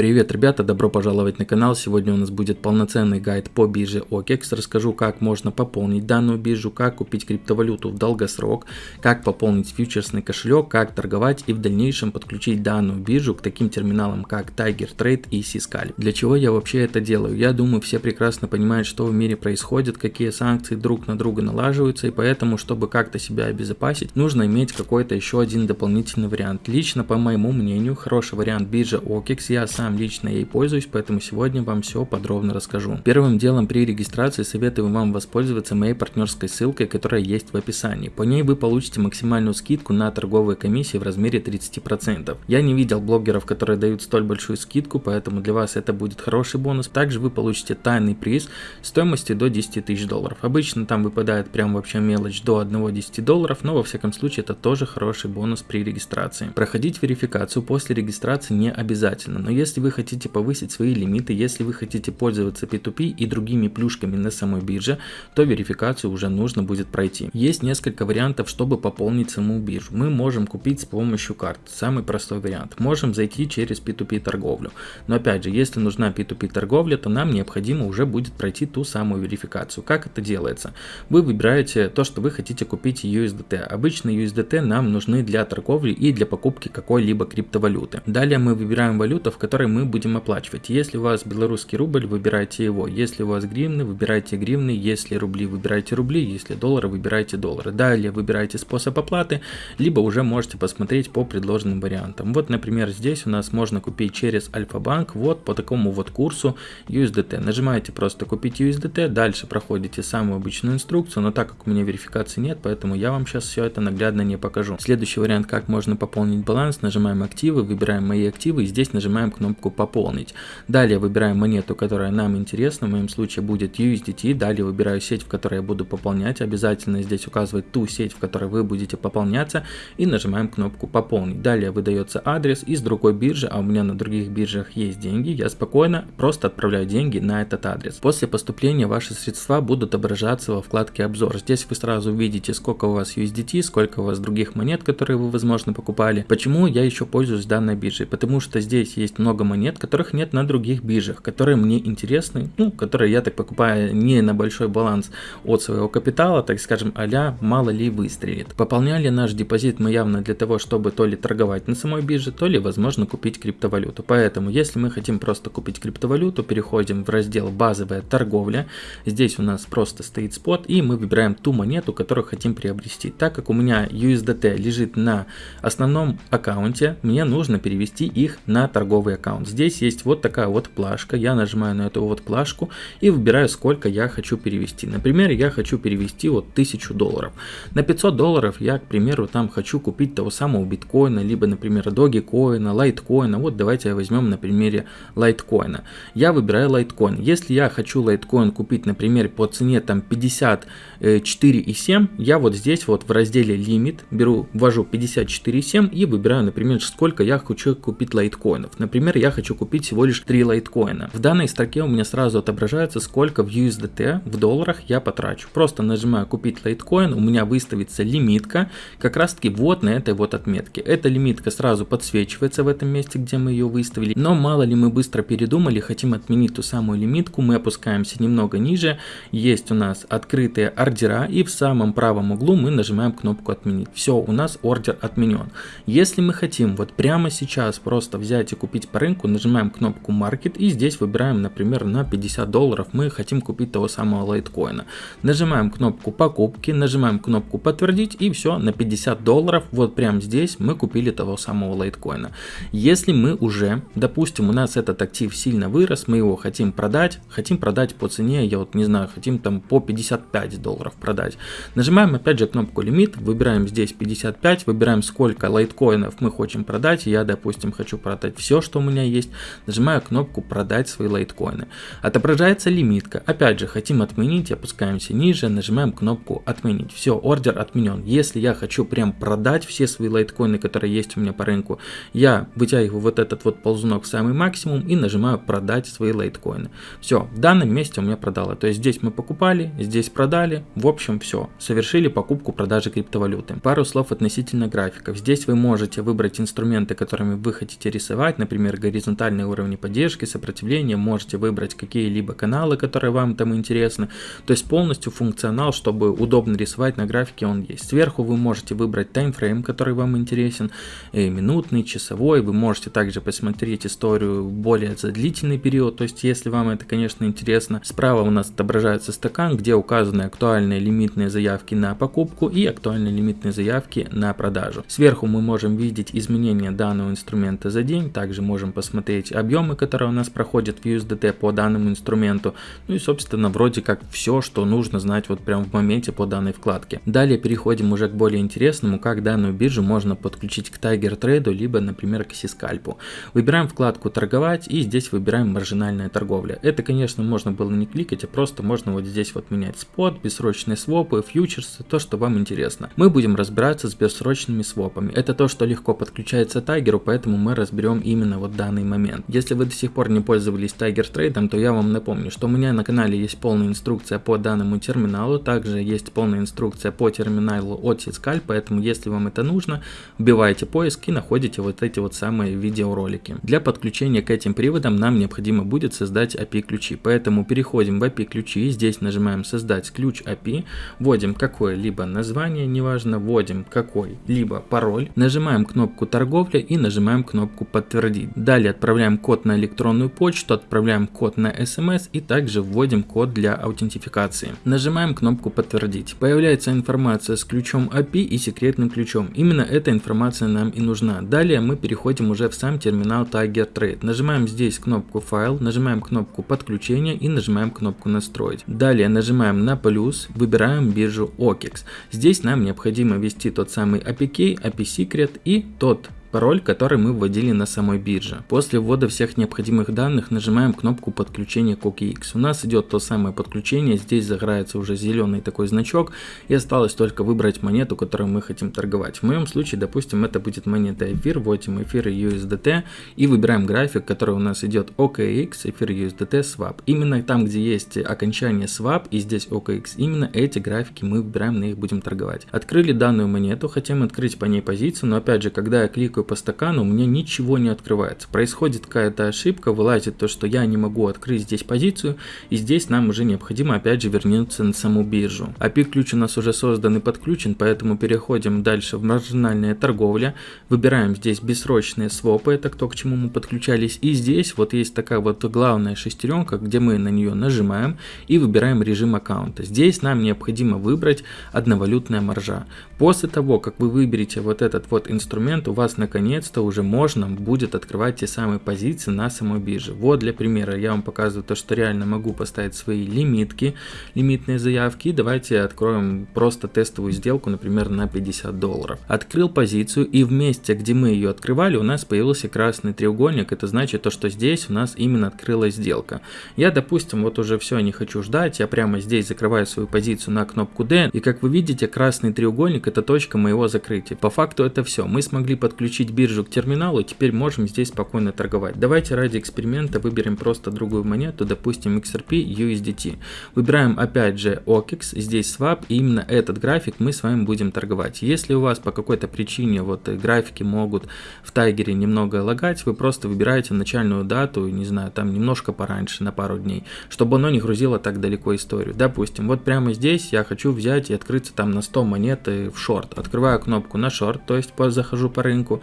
Привет, ребята, добро пожаловать на канал. Сегодня у нас будет полноценный гайд по бирже OKEX. Расскажу, как можно пополнить данную биржу, как купить криптовалюту в долгосрок, как пополнить фьючерсный кошелек, как торговать и в дальнейшем подключить данную биржу к таким терминалам, как Tiger Trade и Siscal. Для чего я вообще это делаю? Я думаю, все прекрасно понимают, что в мире происходит, какие санкции друг на друга налаживаются, и поэтому, чтобы как-то себя обезопасить, нужно иметь какой-то еще один дополнительный вариант. Лично, по моему мнению, хороший вариант биржи OKEX я сам лично ей пользуюсь, поэтому сегодня вам все подробно расскажу. Первым делом при регистрации советую вам воспользоваться моей партнерской ссылкой, которая есть в описании. По ней вы получите максимальную скидку на торговые комиссии в размере 30%. Я не видел блогеров, которые дают столь большую скидку, поэтому для вас это будет хороший бонус. Также вы получите тайный приз стоимостью до 10 тысяч долларов. Обычно там выпадает прям вообще мелочь до 1-10 долларов, но во всяком случае это тоже хороший бонус при регистрации. Проходить верификацию после регистрации не обязательно, но если если вы хотите повысить свои лимиты, если вы хотите пользоваться P2P и другими плюшками на самой бирже, то верификацию уже нужно будет пройти. Есть несколько вариантов, чтобы пополнить саму биржу. Мы можем купить с помощью карт, самый простой вариант. Можем зайти через P2P торговлю. Но опять же, если нужна P2P торговля, то нам необходимо уже будет пройти ту самую верификацию. Как это делается? Вы выбираете то, что вы хотите купить USDT. Обычно USDT нам нужны для торговли и для покупки какой-либо криптовалюты. Далее мы выбираем валюту, в которой который мы будем оплачивать. Если у вас белорусский рубль, выбирайте его. Если у вас гривны, выбирайте гривны. Если рубли, выбирайте рубли. Если доллары, выбирайте доллары. Далее выбирайте способ оплаты, либо уже можете посмотреть по предложенным вариантам. Вот, например, здесь у нас можно купить через Альфа-банк вот по такому вот курсу USDT. Нажимаете просто купить USDT, дальше проходите самую обычную инструкцию, но так как у меня верификации нет, поэтому я вам сейчас все это наглядно не покажу. Следующий вариант, как можно пополнить баланс, нажимаем активы, выбираем мои активы и здесь нажимаем кнопку кнопку «Пополнить». Далее выбираем монету, которая нам интересна, в моем случае будет USDT. Далее выбираю сеть, в которой я буду пополнять. Обязательно здесь указывать ту сеть, в которой вы будете пополняться. И нажимаем кнопку «Пополнить». Далее выдается адрес из другой биржи, а у меня на других биржах есть деньги. Я спокойно просто отправляю деньги на этот адрес. После поступления ваши средства будут отображаться во вкладке «Обзор». Здесь вы сразу увидите, сколько у вас USDT, сколько у вас других монет, которые вы, возможно, покупали. Почему я еще пользуюсь данной биржей? Потому что здесь есть много много монет, которых нет на других биржах, которые мне интересны, ну, которые я так покупаю не на большой баланс от своего капитала, так скажем, а мало ли выстрелит. Пополняли наш депозит мы явно для того, чтобы то ли торговать на самой бирже, то ли, возможно, купить криптовалюту. Поэтому, если мы хотим просто купить криптовалюту, переходим в раздел «Базовая торговля». Здесь у нас просто стоит спот, и мы выбираем ту монету, которую хотим приобрести. Так как у меня USDT лежит на основном аккаунте, мне нужно перевести их на торговый аккаунт аккаунт. Здесь есть вот такая вот плашка. Я нажимаю на эту вот плашку и выбираю, сколько я хочу перевести. Например, я хочу перевести вот 1000 долларов. На 500 долларов я, к примеру, там хочу купить того самого биткоина, либо, например, догикоина, лайткоина. Вот давайте возьмем на примере лайткоина. Я выбираю лайткоин. Если я хочу лайткоин купить, например, по цене там 54,7, я вот здесь вот в разделе лимит беру, ввожу 54,7 и выбираю, например, сколько я хочу купить лайткоинов. Например, я хочу купить всего лишь 3 лайткоина. В данной строке у меня сразу отображается, сколько в USDT в долларах я потрачу. Просто нажимаю купить лайткоин, у меня выставится лимитка, как раз таки вот на этой вот отметке. Эта лимитка сразу подсвечивается в этом месте, где мы ее выставили. Но мало ли мы быстро передумали, хотим отменить ту самую лимитку, мы опускаемся немного ниже. Есть у нас открытые ордера и в самом правом углу мы нажимаем кнопку отменить. Все, у нас ордер отменен. Если мы хотим вот прямо сейчас просто взять и купить по рынку, рынку, нажимаем кнопку Market и здесь выбираем, например, на 50 долларов мы хотим купить того самого лайткоина. Нажимаем кнопку покупки, нажимаем кнопку подтвердить и все, на 50 долларов, вот прямо здесь мы купили того самого лайткоина. Если мы уже, допустим, у нас этот актив сильно вырос, мы его хотим продать, хотим продать по цене, я вот не знаю, хотим там по 55 долларов продать. Нажимаем опять же кнопку лимит, выбираем здесь 55, выбираем сколько лайткоинов мы хотим продать, я допустим хочу продать все, что у меня меня есть, нажимаю кнопку продать свои лайткоины. Отображается лимитка. Опять же, хотим отменить, опускаемся ниже, нажимаем кнопку отменить. Все, ордер отменен. Если я хочу прям продать все свои лайткоины, которые есть у меня по рынку, я вытягиваю вот этот вот ползунок в самый максимум и нажимаю продать свои лайткоины. Все, в данном месте у меня продало. То есть здесь мы покупали, здесь продали. В общем, все. Совершили покупку продажи криптовалюты. Пару слов относительно графиков. Здесь вы можете выбрать инструменты, которыми вы хотите рисовать, например, горизонтальные уровни поддержки, сопротивления, можете выбрать какие-либо каналы, которые вам там интересны. То есть полностью функционал, чтобы удобно рисовать на графике он есть. Сверху вы можете выбрать таймфрейм, который вам интересен, и минутный, часовой. Вы можете также посмотреть историю более за длительный период, то есть если вам это, конечно, интересно. Справа у нас отображается стакан, где указаны актуальные лимитные заявки на покупку и актуальные лимитные заявки на продажу. Сверху мы можем видеть изменения данного инструмента за день, также можем посмотреть объемы, которые у нас проходят в USDT по данному инструменту, ну и собственно вроде как все, что нужно знать вот прямо в моменте по данной вкладке. Далее переходим уже к более интересному, как данную биржу можно подключить к Tiger Trade, либо например к Сискальпу. Выбираем вкладку торговать и здесь выбираем маржинальная торговля. Это конечно можно было не кликать, а просто можно вот здесь вот менять спот, бессрочные свопы, фьючерсы, то что вам интересно. Мы будем разбираться с бессрочными свопами. Это то, что легко подключается Тайгеру, поэтому мы разберем именно вот данный момент. Если вы до сих пор не пользовались Tiger Trade, то я вам напомню, что у меня на канале есть полная инструкция по данному терминалу, также есть полная инструкция по терминалу от Сискаль, поэтому если вам это нужно, вбивайте поиск и находите вот эти вот самые видеоролики. Для подключения к этим приводам нам необходимо будет создать API ключи, поэтому переходим в API ключи, здесь нажимаем создать ключ API, вводим какое-либо название, неважно, вводим какой-либо пароль, нажимаем кнопку торговля и нажимаем кнопку подтвердить. Далее отправляем код на электронную почту, отправляем код на смс и также вводим код для аутентификации. Нажимаем кнопку подтвердить. Появляется информация с ключом API и секретным ключом. Именно эта информация нам и нужна. Далее мы переходим уже в сам терминал Tiger Trade. Нажимаем здесь кнопку файл, нажимаем кнопку подключения и нажимаем кнопку настроить. Далее нажимаем на плюс, выбираем биржу OKEX. Здесь нам необходимо ввести тот самый API key, API secret и тот пароль, который мы вводили на самой бирже. После ввода всех необходимых данных нажимаем кнопку подключения к OKX. У нас идет то самое подключение, здесь загорается уже зеленый такой значок и осталось только выбрать монету, которую мы хотим торговать. В моем случае, допустим, это будет монета эфир, вводим эфир и USDT и выбираем график, который у нас идет OKX, эфир USDT, swap. Именно там, где есть окончание swap и здесь OKX, именно эти графики мы выбираем, на них будем торговать. Открыли данную монету, хотим открыть по ней позицию, но опять же, когда я кликаю щелкаю по стакану, у меня ничего не открывается. Происходит какая-то ошибка, вылазит то, что я не могу открыть здесь позицию, и здесь нам уже необходимо опять же вернуться на саму биржу. API-ключ у нас уже создан и подключен, поэтому переходим дальше в маржинальная торговля, выбираем здесь бессрочные свопы, это то, к чему мы подключались, и здесь вот есть такая вот главная шестеренка, где мы на нее нажимаем и выбираем режим аккаунта. Здесь нам необходимо выбрать одновалютная маржа. После того, как вы выберете вот этот вот инструмент, у вас на наконец-то уже можно будет открывать те самые позиции на самой бирже. Вот для примера я вам показываю то, что реально могу поставить свои лимитки, лимитные заявки. Давайте откроем просто тестовую сделку, например, на 50 долларов. Открыл позицию и в месте, где мы ее открывали, у нас появился красный треугольник. Это значит то, что здесь у нас именно открылась сделка. Я, допустим, вот уже все, не хочу ждать, я прямо здесь закрываю свою позицию на кнопку D. И как вы видите, красный треугольник это точка моего закрытия. По факту это все. Мы смогли подключить подключить биржу к терминалу, теперь можем здесь спокойно торговать. Давайте ради эксперимента выберем просто другую монету, допустим XRP USDT. Выбираем опять же OKEX, здесь swap, и именно этот график мы с вами будем торговать. Если у вас по какой-то причине вот графики могут в тайгере немного лагать, вы просто выбираете начальную дату, не знаю, там немножко пораньше, на пару дней, чтобы оно не грузило так далеко историю. Допустим, вот прямо здесь я хочу взять и открыться там на 100 монет в шорт. Открываю кнопку на шорт, то есть захожу по рынку,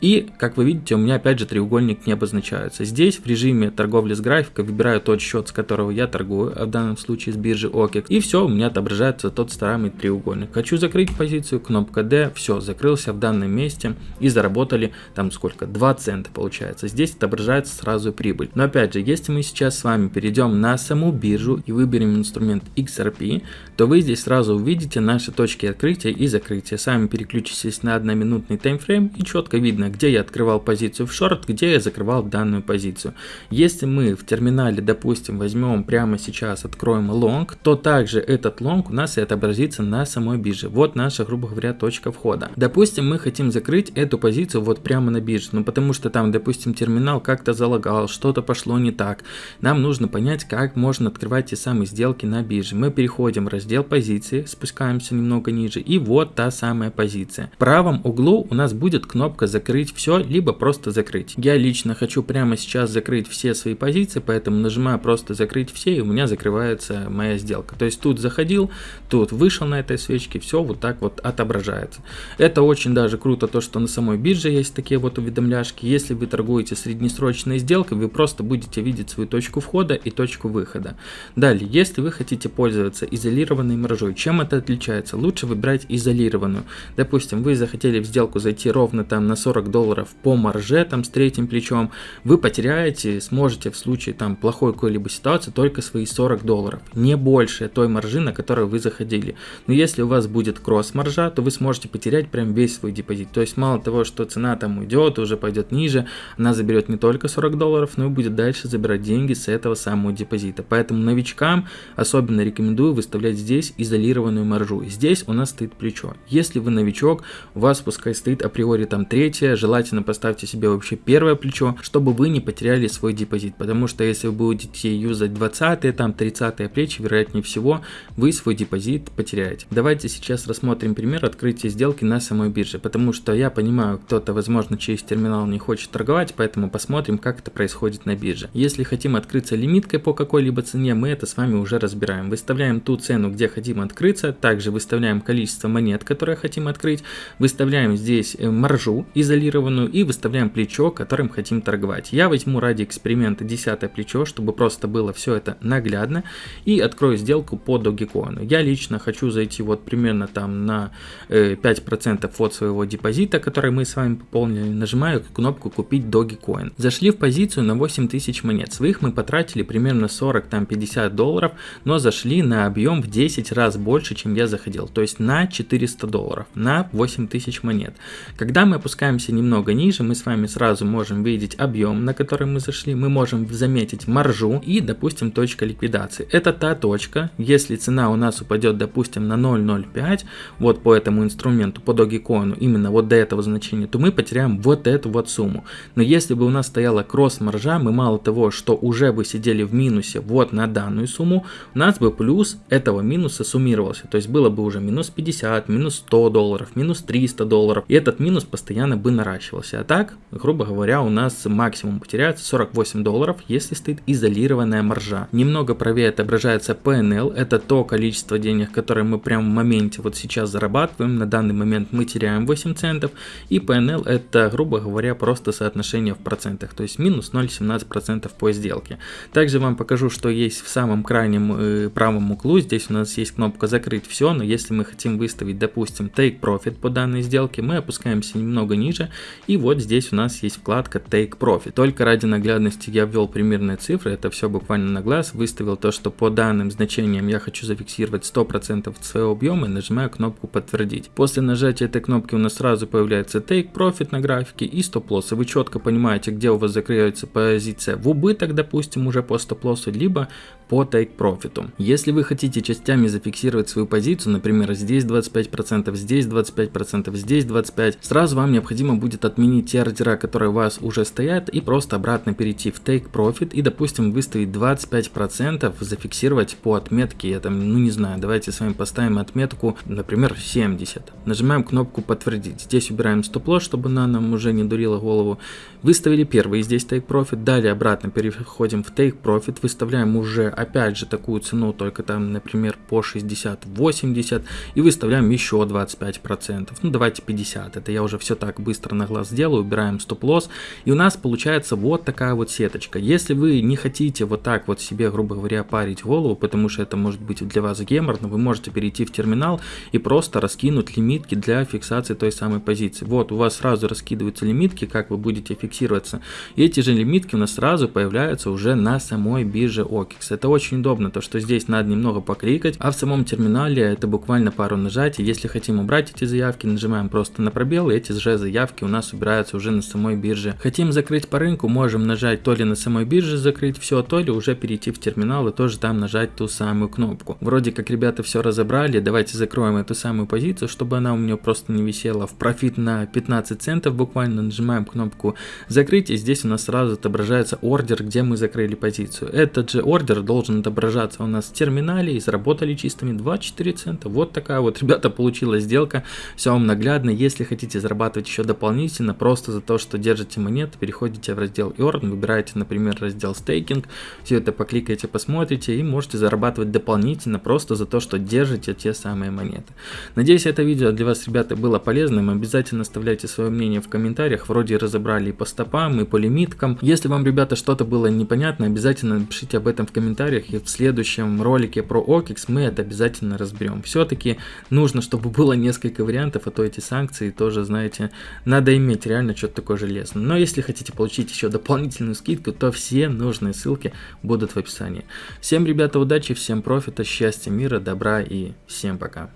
и, как вы видите, у меня опять же треугольник не обозначается. Здесь в режиме торговли с графикой выбираю тот счет, с которого я торгую, а в данном случае с биржи OKEX. И все, у меня отображается тот самый треугольник. Хочу закрыть позицию, кнопка D, все, закрылся в данном месте и заработали там сколько, 2 цента получается. Здесь отображается сразу прибыль. Но опять же, если мы сейчас с вами перейдем на саму биржу и выберем инструмент XRP, то вы здесь сразу увидите наши точки открытия и закрытия. Сами переключитесь на одноминутный таймфрейм и четко видно, где я открывал позицию в шорт, где я закрывал данную позицию. Если мы в терминале, допустим, возьмем прямо сейчас, откроем лонг, то также этот лонг у нас и отобразится на самой бирже. Вот наша, грубо говоря, точка входа. Допустим, мы хотим закрыть эту позицию вот прямо на бирже, ну потому что там, допустим, терминал как-то залагал, что-то пошло не так. Нам нужно понять, как можно открывать те самые сделки на бирже. Мы переходим в раздел позиции, спускаемся немного ниже, и вот та самая позиция. В правом углу у нас будет кнопка закрыть закрыть все, либо просто закрыть. Я лично хочу прямо сейчас закрыть все свои позиции, поэтому нажимаю просто закрыть все, и у меня закрывается моя сделка. То есть тут заходил, тут вышел на этой свечке, все вот так вот отображается. Это очень даже круто, то что на самой бирже есть такие вот уведомляшки. Если вы торгуете среднесрочной сделкой, вы просто будете видеть свою точку входа и точку выхода. Далее, если вы хотите пользоваться изолированной маржой, чем это отличается? Лучше выбирать изолированную. Допустим, вы захотели в сделку зайти ровно там на 40 долларов по марже, там с третьим плечом, вы потеряете, сможете в случае там плохой какой-либо ситуации только свои 40 долларов, не больше той маржи, на которую вы заходили. Но если у вас будет кросс-маржа, то вы сможете потерять прям весь свой депозит. То есть мало того, что цена там уйдет, уже пойдет ниже, она заберет не только 40 долларов, но и будет дальше забирать деньги с этого самого депозита. Поэтому новичкам особенно рекомендую выставлять здесь изолированную маржу. Здесь у нас стоит плечо. Если вы новичок, у вас пускай стоит априори там третье, желательно поставьте себе вообще первое плечо, чтобы вы не потеряли свой депозит. Потому что если вы будете юзать 20 там 30 плечи, вероятнее всего, вы свой депозит потеряете. Давайте сейчас рассмотрим пример открытия сделки на самой бирже. Потому что я понимаю, кто-то, возможно, через терминал не хочет торговать, поэтому посмотрим, как это происходит на бирже. Если хотим открыться лимиткой по какой-либо цене, мы это с вами уже разбираем. Выставляем ту цену, где хотим открыться, также выставляем количество монет, которые хотим открыть, выставляем здесь э, маржу изолированную и выставляем плечо, которым хотим торговать. Я возьму ради эксперимента 10 плечо, чтобы просто было все это наглядно и открою сделку по Dogecoin. Я лично хочу зайти вот примерно там на 5% э, от своего депозита, который мы с вами пополнили, нажимаю кнопку купить Dogecoin. Зашли в позицию на 8000 монет, своих мы потратили примерно 40-50 долларов, но зашли на объем в 10 раз больше, чем я заходил, то есть на 400 долларов, на 8000 монет. Когда мы опускаемся немного ниже, мы с вами сразу можем видеть объем, на который мы зашли, мы можем заметить маржу и, допустим, точка ликвидации. Это та точка, если цена у нас упадет, допустим, на 0.05, вот по этому инструменту, по Dogecoin, именно вот до этого значения, то мы потеряем вот эту вот сумму. Но если бы у нас стояла кросс-маржа, мы мало того, что уже бы сидели в минусе вот на данную сумму, у нас бы плюс этого минуса суммировался. То есть было бы уже минус 50, минус 100 долларов, минус 300 долларов. И этот минус постоянно бы наращивался. А так, грубо говоря, у нас максимум потеряется 48 долларов, если стоит изолированная маржа. Немного правее отображается PNL. Это то количество денег, которое мы прямо в моменте вот сейчас зарабатываем. На данный момент мы теряем 8 центов. И PNL это, грубо говоря, просто соотношение в процентах. То есть минус 0,17% по сделке. Также вам покажу, что есть в самом крайнем э, правом углу. Здесь у нас есть кнопка закрыть все. Но если мы хотим выставить, допустим, take profit по данной сделке, мы опускаемся немного ниже. И вот здесь у нас есть вкладка take profit. Только ради наглядности я ввел примерные цифры. Это все буквально на глаз. Выставил то, что по данным значениям я хочу зафиксировать 100% своего объема и нажимаю кнопку подтвердить. После нажатия этой кнопки у нас сразу появляется take profit на графике и стоп-лосс. Вы четко понимаете, где у вас закрывается позиция в убыток, допустим, уже по стоп-лоссу, либо по take profit. Если вы хотите частями зафиксировать свою позицию, например, здесь 25%, здесь 25%, здесь 25%, сразу вам необходимо будет отменить те ордера, которые у вас уже стоят, и просто обратно перейти в take profit и, допустим, выставить 25%, зафиксировать по отметке, я там, ну не знаю, давайте с вами поставим отметку, например, 70. Нажимаем кнопку подтвердить. Здесь убираем стоп-лосс, чтобы она нам уже не дурила голову. Выставили первый здесь take profit, далее обратно переходим в take profit, выставляем уже опять же такую цену, только там, например, по 60-80 и выставляем еще 25%. Ну давайте 50, это я уже все так быстро на глаз сделаю, убираем стоп-лосс и у нас получается вот такая вот сеточка. Если вы не хотите вот так вот себе, грубо говоря, парить голову, потому что это может быть для вас геморно, вы можете перейти в терминал и просто раскинуть лимитки для фиксации той самой позиции. Вот у вас сразу раскидываются лимитки, как вы будете фиксироваться. И эти же лимитки у нас сразу появляются уже на самой бирже OKEX. Это очень удобно, то что здесь надо немного покликать, а в самом терминале это буквально пару нажатий. Если хотим убрать эти заявки, нажимаем просто на пробел, и эти же заявки у нас убираются уже на самой бирже. Хотим закрыть по рынку, можем нажать то ли на самой бирже закрыть все, то ли уже перейти в терминал и тоже там нажать ту самую кнопку. Вроде как ребята все разобрали, давайте закроем эту самую позицию, чтобы она у меня просто не висела в профит на 15 центов буквально, нажимаем кнопку закрыть и здесь у нас сразу отображается ордер, где мы закрыли позицию. Этот же ордер должен отображаться у нас в терминале и заработали чистыми 24 цента. Вот такая вот, ребята, получилась сделка. Все вам наглядно. Если хотите зарабатывать еще дополнительно, дополнительно просто за то, что держите монеты, переходите в раздел Earn, выбираете, например, раздел Staking, все это покликаете, посмотрите и можете зарабатывать дополнительно просто за то, что держите те самые монеты. Надеюсь, это видео для вас, ребята, было полезным. Обязательно оставляйте свое мнение в комментариях. Вроде разобрали и по стопам, и по лимиткам. Если вам, ребята, что-то было непонятно, обязательно напишите об этом в комментариях. И в следующем ролике про OKEX мы это обязательно разберем. Все-таки нужно, чтобы было несколько вариантов, а то эти санкции тоже, знаете, надо иметь реально что-то такое железное. Но если хотите получить еще дополнительную скидку, то все нужные ссылки будут в описании. Всем, ребята, удачи, всем профита, счастья, мира, добра и всем пока.